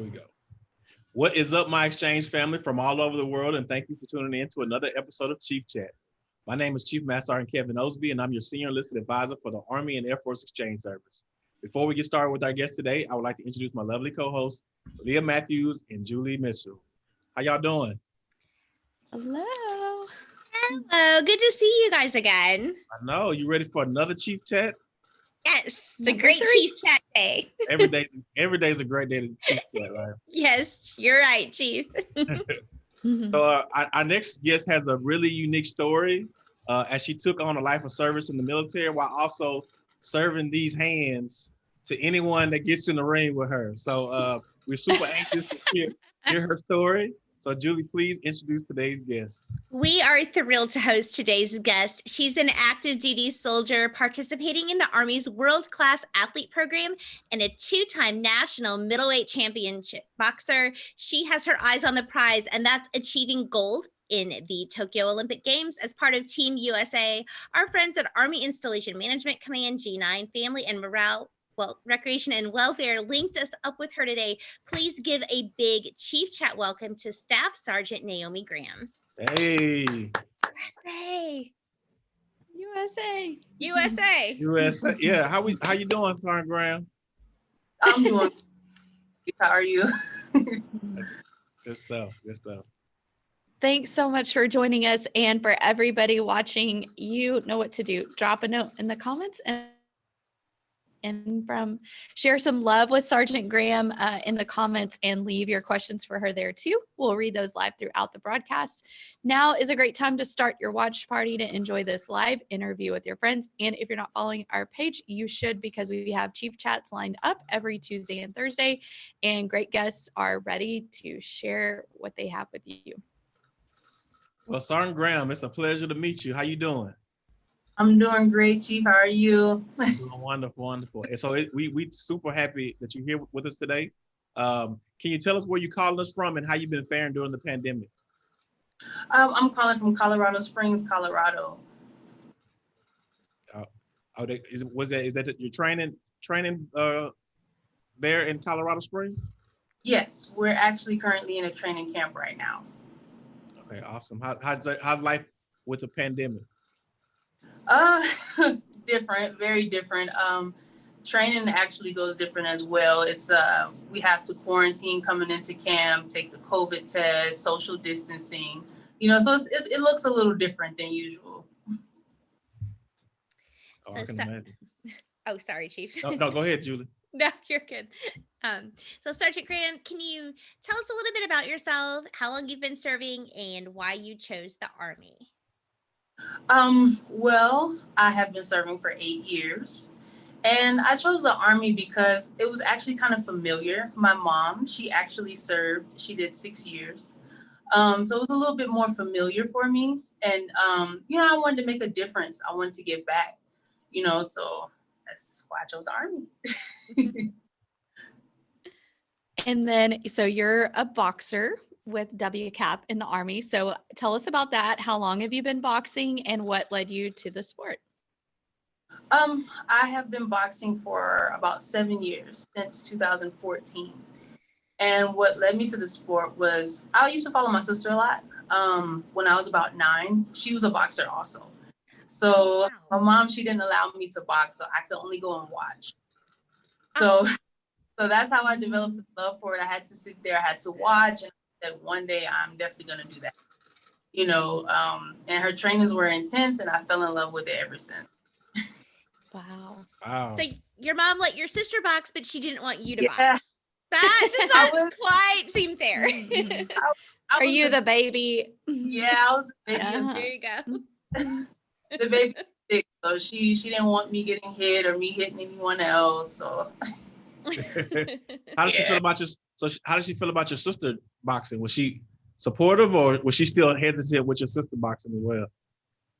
There we go. What is up, my exchange family from all over the world, and thank you for tuning in to another episode of Chief Chat. My name is Chief Master Sergeant Kevin Osby, and I'm your senior enlisted advisor for the Army and Air Force Exchange Service. Before we get started with our guest today, I would like to introduce my lovely co-hosts, Leah Matthews and Julie Mitchell. How y'all doing? Hello. Hello, good to see you guys again. I know you ready for another Chief Chat. Yes, it's a great. Chief Chat day. Every day's every day's a great day to Chief Chat, right? Yes, you're right, Chief. So uh, our, our next guest has a really unique story uh, as she took on a life of service in the military while also serving these hands to anyone that gets in the ring with her. So uh, we're super anxious to hear, hear her story. So Julie, please introduce today's guest. We are thrilled to host today's guest. She's an active duty soldier participating in the Army's world class athlete program and a two time national middleweight championship boxer. She has her eyes on the prize, and that's achieving gold in the Tokyo Olympic Games as part of Team USA. Our friends at Army Installation Management Command G9 Family and Morale. Well, recreation and welfare linked us up with her today. Please give a big Chief Chat welcome to Staff Sergeant Naomi Graham. Hey, Hey, USA. USA. USA. Yeah, how we how you doing, Sergeant Graham? I'm doing. How are you? Good stuff. Good stuff. Thanks so much for joining us. And for everybody watching, you know what to do. Drop a note in the comments and and from share some love with Sergeant Graham uh, in the comments and leave your questions for her there too. We'll read those live throughout the broadcast. Now is a great time to start your watch party to enjoy this live interview with your friends. And if you're not following our page, you should because we have chief chats lined up every Tuesday and Thursday, and great guests are ready to share what they have with you. Well, Sergeant Graham, it's a pleasure to meet you. How you doing? I'm doing great, Chief. How are you? Doing wonderful, wonderful. And so it, we we super happy that you're here with us today. Um, can you tell us where you're calling us from and how you've been faring during the pandemic? Um, I'm calling from Colorado Springs, Colorado. Oh, they, is was that is that your training training uh there in Colorado Springs? Yes, we're actually currently in a training camp right now. Okay, awesome. How how's how's life with the pandemic? Uh, different, very different. Um, training actually goes different as well. It's uh, we have to quarantine coming into camp, take the COVID test, social distancing. You know, so it's, it's, it looks a little different than usual. Oh, I So can sa- imagine. Oh, sorry, Chief. No, no, go ahead, Julie. No, you're good. Um, so Sergeant Graham, can you tell us a little bit about yourself, how long you've been serving, and why you chose the Army? Um, well, I have been serving for eight years. And I chose the Army because it was actually kind of familiar. My mom, she actually served, she did six years. Um, so it was a little bit more familiar for me. And, um, you know, I wanted to make a difference. I wanted to give back, you know, so that's why I chose the Army. And then, so you're a boxer with WCAP in the Army. So tell us about that. How long have you been boxing and what led you to the sport? Um, I have been boxing for about seven years since 2014. And what led me to the sport was I used to follow my sister a lot. Um, when I was about nine, she was a boxer also. So my mom, she didn't allow me to box, so I could only go and watch. So, so that's how I developed the love for it. I had to sit there, I had to watch, and that one day I'm definitely gonna do that. You know, um, and her trainings were intense, and I fell in love with it ever since. Wow. Wow. So your mom let your sister box, but she didn't want you to Yeah. box. That does I not was- quite seem fair. Mhm. I Are you the baby? Yeah, I was the baby. Uh-huh. there you go. the baby sick, so she she didn't want me getting hit or me hitting anyone else. So how does she feel about your so she- how does she feel about your sister boxing? Was she supportive or was she still hesitant with your sister boxing as well?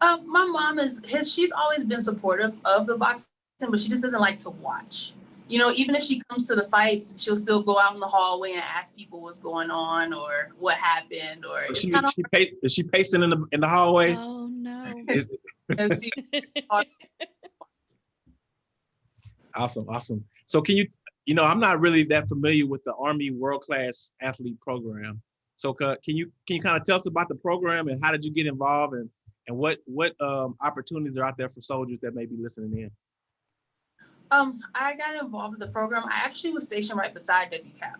uh, my mom is his. She's always been supportive of the boxing, but she just doesn't like to watch. You know, even if she comes to the fights, she'll still go out in the hallway and ask people what's going on or what happened or So she, she pa- is she pacing in the in the hallway? Oh no. Awesome, awesome. So can you you know, I'm not really that familiar with the Army World Class Athlete Program. So can you can you kind of tell us about the program and how did you get involved and and what what um, opportunities are out there for soldiers that may be listening in? Um, I got involved with the program. I actually was stationed right beside WCAP.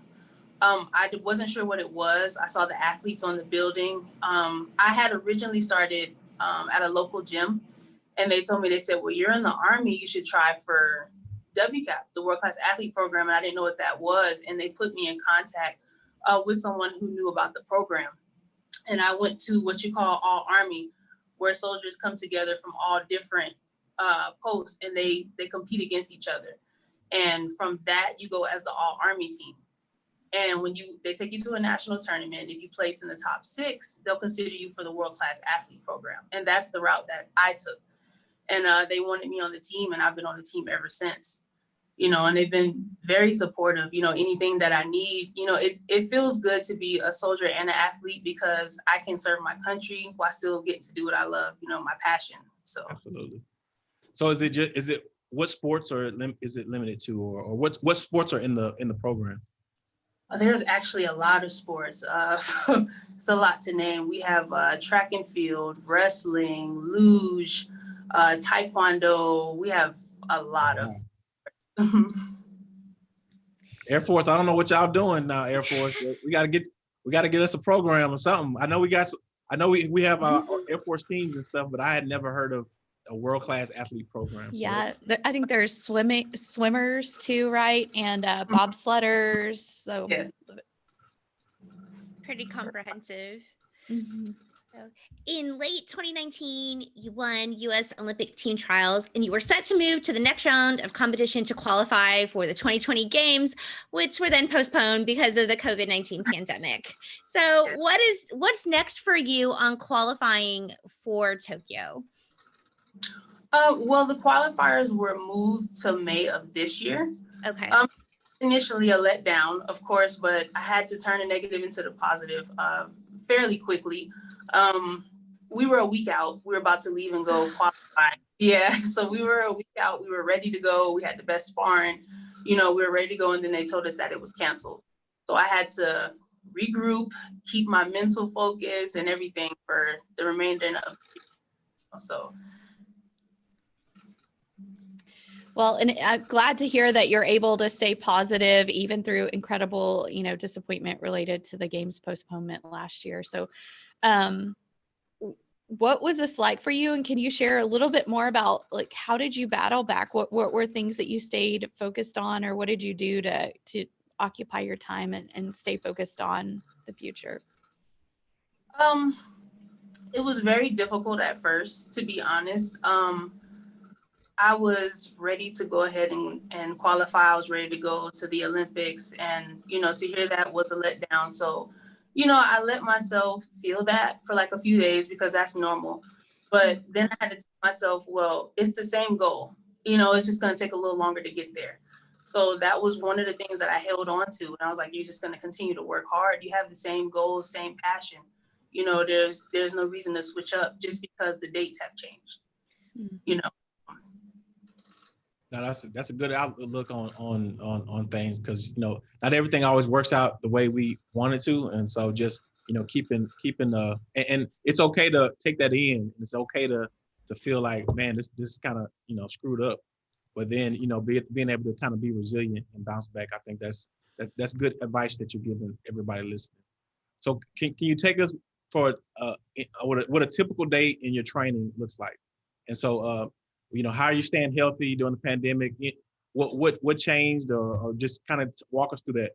Um, I wasn't sure what it was. I saw the athletes on the building. Um, I had originally started um, at a local gym, and they told me they said, "Well, you're in the army. You should try for WCAP, the World Class Athlete Program." And I didn't know what that was, and they put me in contact uh, with someone who knew about the program. And I went to what you call All Army, where soldiers come together from all different uh, posts and they they compete against each other. And from that, you go as the all army team. And when you they take you to a national tournament, if you place in the top six, they'll consider you for the world class athlete program. And that's the route that I took. And uh, they wanted me on the team, and I've been on the team ever since. You know, and they've been very supportive. You know, anything that I need, you know, it, it feels good to be a soldier and an athlete because I can serve my country while still getting to do what I love, you know, my passion. So Absolutely. So is it just is it what sports are is it limited to or, or what what sports are in the in the program? Uh, There's actually a lot of sports. Uh, it's a lot to name. We have uh, track and field, wrestling, luge, uh, taekwondo. We have a lot of. Air Force, I don't know what y'all doing now, Air Force. We gotta get we gotta get us a program or something. I know we got I know we we have uh, Air Force teams and stuff, but I had never heard of a world class athlete program. So Yeah, th- I think there's swimming swimmers too, right? And uh, bobsledders. So Yes. Pretty comprehensive. In late 2019, you won US Olympic team trials and you were set to move to the next round of competition to qualify for the 2020 games, which were then postponed because of the COVID-19 pandemic. So what is what's next for you on qualifying for Tokyo? Uh, well, the qualifiers were moved to May of this year. Okay. Um, Initially a letdown, of course, but I had to turn a negative into the positive uh, fairly quickly. Um, we were a week out. We were about to leave and go qualify. Yeah, so we were a week out. We were ready to go. We had the best sparring. You know, we were ready to go, and then they told us that it was canceled. So I had to regroup, keep my mental focus and everything for the remainder of. So Well, and I'm glad to hear that you're able to stay positive even through incredible, you know, disappointment related to the game's postponement last year. So, um, what was this like for you? And can you share a little bit more about like how did you battle back? What what were things that you stayed focused on, or what did you do to to occupy your time and, and stay focused on the future? Um, it was very difficult at first, to be honest. Um, I was ready to go ahead and, and qualify. I was ready to go to the Olympics, and you know, to hear that was a letdown. So, you know, I let myself feel that for like a few days because that's normal. But then I had to tell myself, well, it's the same goal. You know, it's just going to take a little longer to get there. So that was one of the things that I held on to. And I was like, you're just going to continue to work hard. You have the same goals, same passion you know there's there's no reason to switch up just because the dates have changed Mm. you know Now that's that's a good outlook on on on on things because you know not everything always works out the way we wanted to, and so just you know keeping keeping uh and, and it's okay to take that in. It's okay to to feel like man this this kind of you know screwed up, but then you know be, being able to kind of be resilient and bounce back. I think that's that, that's good advice that you're giving everybody listening. So can can you take us for uh what a, what a typical day in your training looks like, and so uh you know, how are you staying healthy during the pandemic? What what what changed, or, or just kind of walk us through that?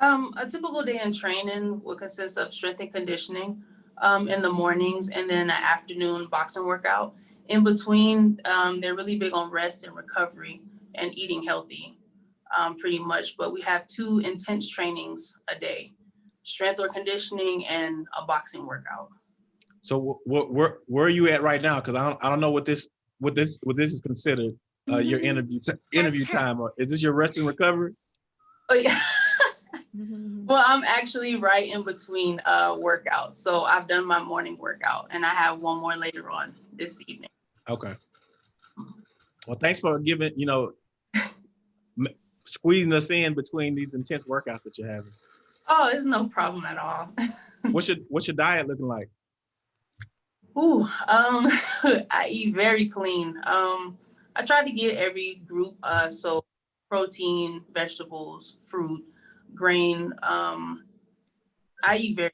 um a typical day in training will consist of strength and conditioning um in the mornings and then an afternoon boxing workout in between um they're really big on rest and recovery and eating healthy um pretty much but we have two intense trainings a day strength or conditioning and a boxing workout So wh- wh- where where are you at right now? Because I don't I don't know what this what this what this is considered uh, your Mhm. interview interview time. Or is this your rest and recovery? oh yeah. Well, I'm actually right in between uh workouts. So I've done my morning workout and I have one more later on this evening. Okay. Well, thanks for giving you know m- squeezing us in between these intense workouts that you're having. Oh, it's no problem at all. What's your What's your diet looking like? Ooh, um, I eat very clean. Um, I try to get every group, uh, so protein, vegetables, fruit, grain. Um, I eat very,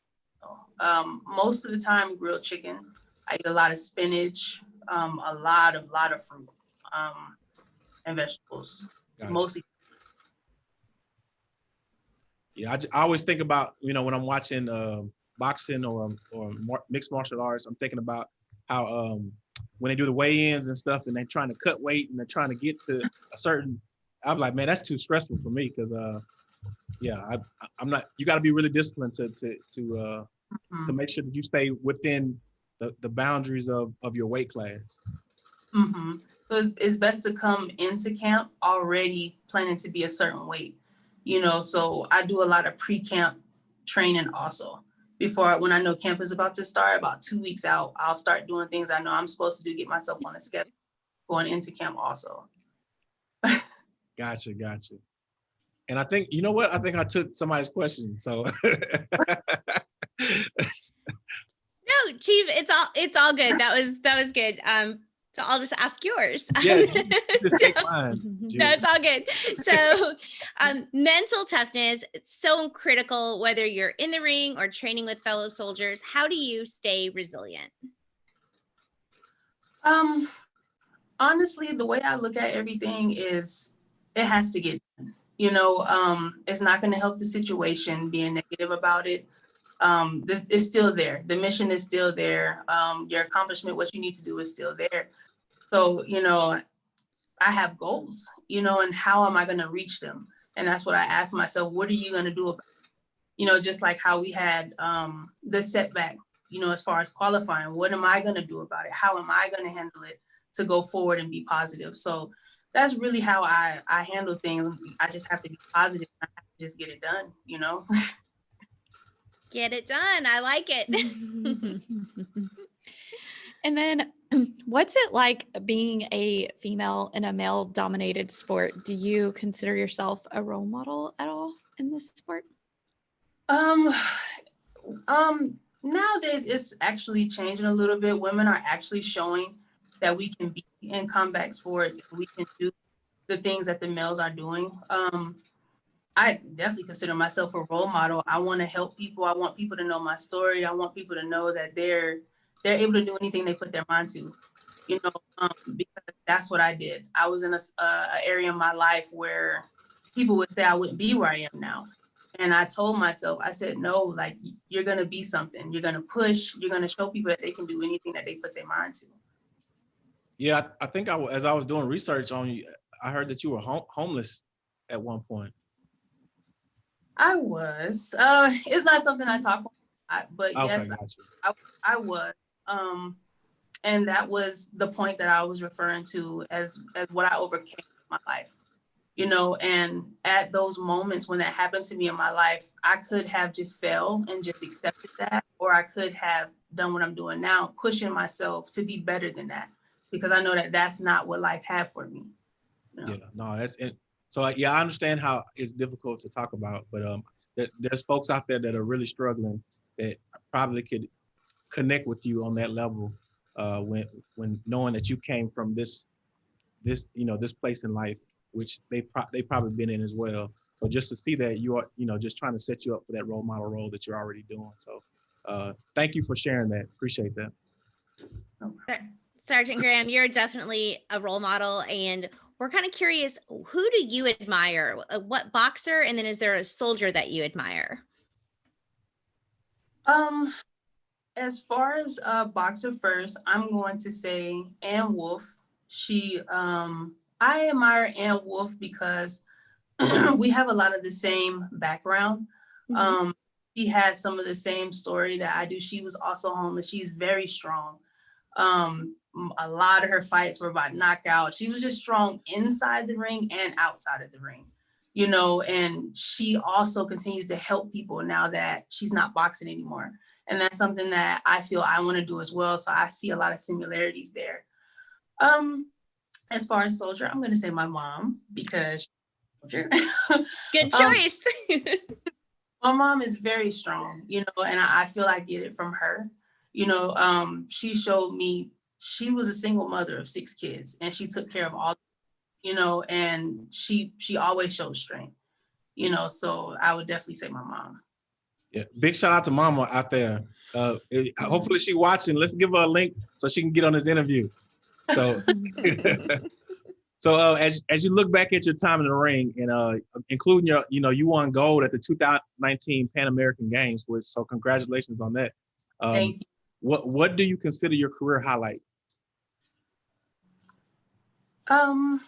um, most of the time grilled chicken. I eat a lot of spinach, um, a lot of lot of fruit, um, and vegetables. Gotcha. Mostly, Yeah, I, I always think about you know when I'm watching um, boxing or or mar- mixed martial arts, I'm thinking about how um, when they do the weigh-ins and stuff, and they're trying to cut weight and they're trying to get to a certain. I'm like, man, that's too stressful for me because uh, yeah, I, I'm not. You got to be really disciplined to to to uh, to Mhm, make sure that you stay within the, the boundaries of of your weight class. mhm. So it's, it's best to come into camp already planning to be a certain weight, you know. So I do a lot of pre-camp training also. Before when I know camp is about to start, about two weeks out, I'll start doing things I know I'm supposed to do, get myself on a schedule going into camp also. Gotcha, gotcha. And I think you know what? I think I took somebody's question. So No, Chief, it's all it's all good. That was that was good. Um, so I'll just ask yours. yeah, just take mine. Julie. No, it's all good. So, um, mental toughness, it's so critical whether you're in the ring or training with fellow soldiers. How do you stay resilient? Um, honestly, the way I look at everything is it has to get done. You know, um, it's not going to help the situation being negative about it. Um, th- it's still there. The mission is still there. Um, your accomplishment, what you need to do is still there. So, you know, I have goals, you know, and how am I going to reach them? And that's what I ask myself, what are you going to do about it? You know, just like how we had um, the setback you know, as far as qualifying, what am I going to do about it? How am I going to handle it to go forward and be positive? So that's really how I, I handle things. I just have to be positive. I have to just get it done, you know? Get it done. I like it. and then what's it like being a female in a male dominated sport? Do you consider yourself a role model at all in this sport? Um, um, nowadays it's actually changing a little bit. Women are actually showing that we can be in combat sports. We can do the things that the males are doing. Um, I definitely consider myself a role model. I want to help people. I want people to know my story. I want people to know that they're they're able to do anything they put their mind to. You know, um, because that's what I did. I was in a, uh, a area in my life where people would say I wouldn't be where I am now. And I told myself, I said, no, like you're gonna be something. You're gonna push. You're gonna show people that they can do anything that they put their mind to. Yeah, I, I think I, as I was doing research on you, I heard that you were home, homeless at one point. I was. Uh, it's not something I talk about, but Okay, yes, gotcha. I was. Um, and that was the point that I was referring to as as what I overcame in my life. You know, and at those moments when that happened to me in my life, I could have just fell and just accepted that, or I could have done what I'm doing now, pushing myself to be better than that, because I know that that's not what life had for me. you know? Yeah, no, that's it. So yeah, I understand how it's difficult to talk about, but um, there, there's folks out there that are really struggling that probably could connect with you on that level uh, when when knowing that you came from this this you know this place in life, which they pro- they probably been in as well. So just to see that you are you know just trying to set you up for that role model role that you're already doing. So uh, thank you for sharing that. Appreciate that. Sergeant Graham, you're definitely a role model, and we're kind of curious who do you admire? Uh, What boxer, and then is there a soldier that you admire? Um, as far as uh boxer first, I'm going to say Ann Wolfe. She um I admire Ann Wolfe because we have a lot of the same background. Mhm. Um she has some of the same story that I do. She was also homeless. She's very strong. Um a lot of her fights were by knockout. She was just strong inside the ring and outside of the ring you know, and she also continues to help people now that she's not boxing anymore. And that's something that I feel I want to do as well. So I see a lot of similarities there. Um, as far as soldier, I'm gonna say my mom because Sure. Good Um, choice. my mom is very strong, you know, and I, I feel I get it from her. You know, um, she showed me she was a single mother of six kids and she took care of all, you know, and she she always showed strength, you know, so I would definitely say my mom. Yeah, big shout out to Mama out there. Uh, hopefully she watching. Let's give her a link so she can get on this interview. So, so uh, as as you look back at your time in the ring, and uh, including your, you know, you won gold at the 2019 Pan American Games, which so congratulations on that. Um, Thank you. What what do you consider your career highlight? Um,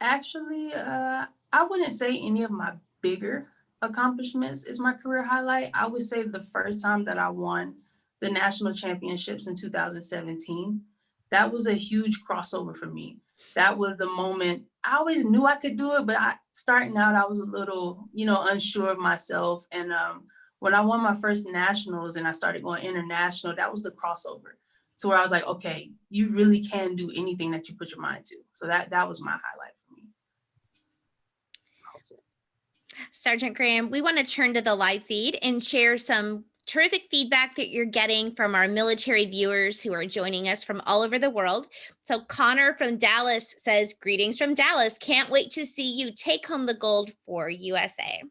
actually, uh, I wouldn't say any of my bigger accomplishments is my career highlight. I would say the first time that I won the national championships in 2017, that was a huge crossover for me. That was the moment I always knew I could do it, but I starting out, I was a little, you know, unsure of myself. And um, when I won my first nationals and I started going international, that was the crossover to where I was like, okay, you really can do anything that you put your mind to. So that that was my highlight for me. Sergeant Graham, we want to turn to the live feed and share some terrific feedback that you're getting from our military viewers who are joining us from all over the world. So Connor from Dallas says, greetings from Dallas. Can't wait to see you take home the gold for USA.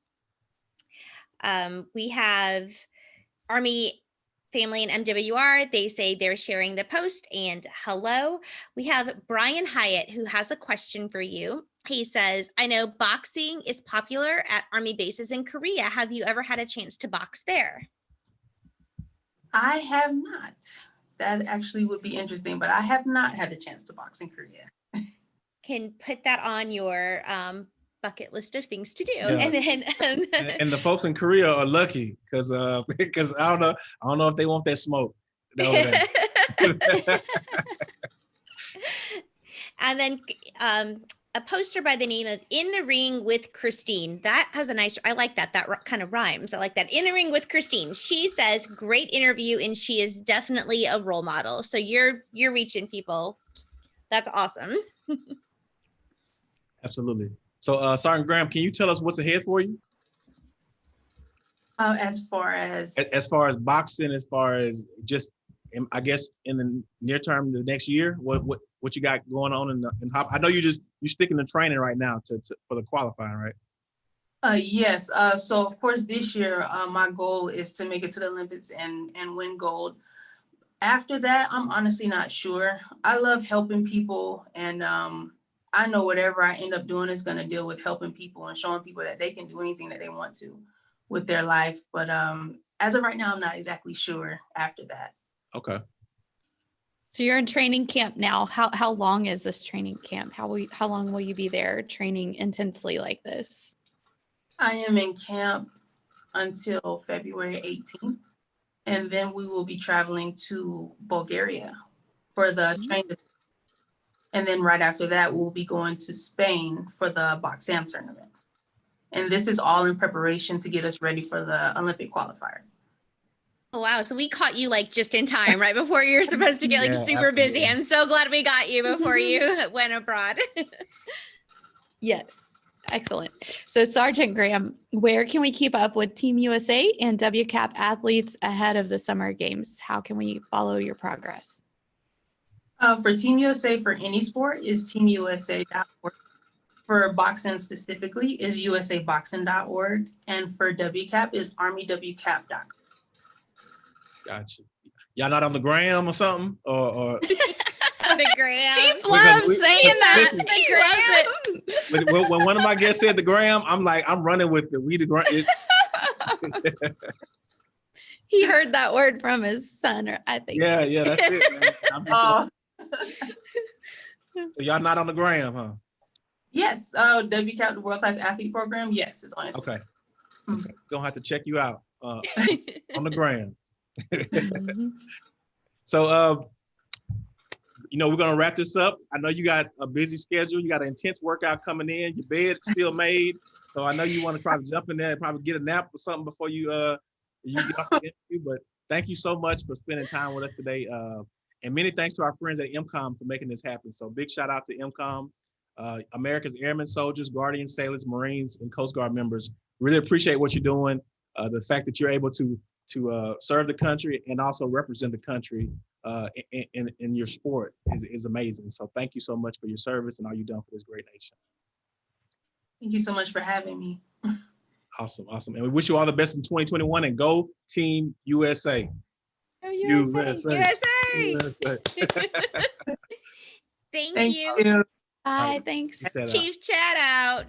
Um, we have Army family and MWR. They say they're sharing the post and hello. We have Brian Hyatt who has a question for you. He says, I know boxing is popular at army bases in Korea. Have you ever had a chance to box there? I have not. That actually would be interesting, but I have not had a chance to box in Korea. Can put that on your um, bucket list of things to do. Yeah. And then um, And, the folks in Korea are lucky because uh because I don't know I don't know if they want that smoke. and then um, a poster by the name of In the Ring with Christine. That has a nice, I like that. That kind of rhymes. I like that. In the Ring with Christine. She says, great interview, and she is definitely a role model. So you're you're reaching people. That's awesome. Absolutely. So uh Sergeant Graham, can you tell us what's ahead for you? Uh, as far as, As far as boxing, as far as just I guess in the near term, the next year, what what what you got going on in the in hop? I know you just you're sticking to training right now to, to for the qualifying, right? uh, yes. Uh, so of course this year, uh, my goal is to make it to the Olympics and and win gold. After that, I'm honestly not sure. I love helping people, and um, I know whatever I end up doing is going to deal with helping people and showing people that they can do anything that they want to with their life. But um, as of right now, I'm not exactly sure after that. Okay. So you're in training camp now. How how long is this training camp? How will you, how long will you be there training intensely like this? I am in camp until February 18th, and then we will be traveling to Bulgaria for the Mm. training. And then right after that, we'll be going to Spain for the Boxam tournament. And this is all in preparation to get us ready for the Olympic qualifier. Oh, wow. So we caught you like just in time, right before you're supposed to get like Yeah, super busy. I'm so glad we got you before you went abroad. Yes. Excellent. So Sergeant Graham, where can we keep up with Team USA and WCAP athletes ahead of the summer games? How can we follow your progress? Uh, for Team USA for any sport is teamusa.org. For boxing specifically is usaboxing.org. And for WCAP is armywcap.com. Gotcha. Y'all not on the gram or something? Or, or the gram. Chief Because loves we- saying that. listen, He loves it. when, when- when one of my guests said the gram, I'm like, I'm running with the we the gram. it- He heard that word from his son, or I think. yeah, yeah, that's it. man. I'm just- Uh, so y'all not on the gram, huh? yes, uh, WCAP, the World Class Athlete Program. Yes, it's on Instagram. Okay. Mhm. okay. Gonna have to check you out uh, on the gram. Mhm. So, uh, you know, we're gonna wrap this up. I know you got a busy schedule. You got an intense workout coming in. Your bed's still made, so I know you want to try to jump in there and probably get a nap or something before you uh you get off the interview. But thank you so much for spending time with us today. Uh, and many thanks to our friends at MCOM for making this happen. So big shout out to MCOM. uh, America's Airmen, Soldiers, Guardians, Sailors, Marines, and Coast Guard members. Really appreciate what you're doing. Uh, the fact that you're able to to uh, serve the country and also represent the country uh, in, in in your sport is, is amazing. So thank you so much for your service and all you've done for this great nation. Thank you so much for having me. Awesome, awesome. And we wish you all the best in 2021 and go Team USA. Oh, USA. USA. USA. Thank, Thank you. you. Bye, thanks. Check out. Chief chat out.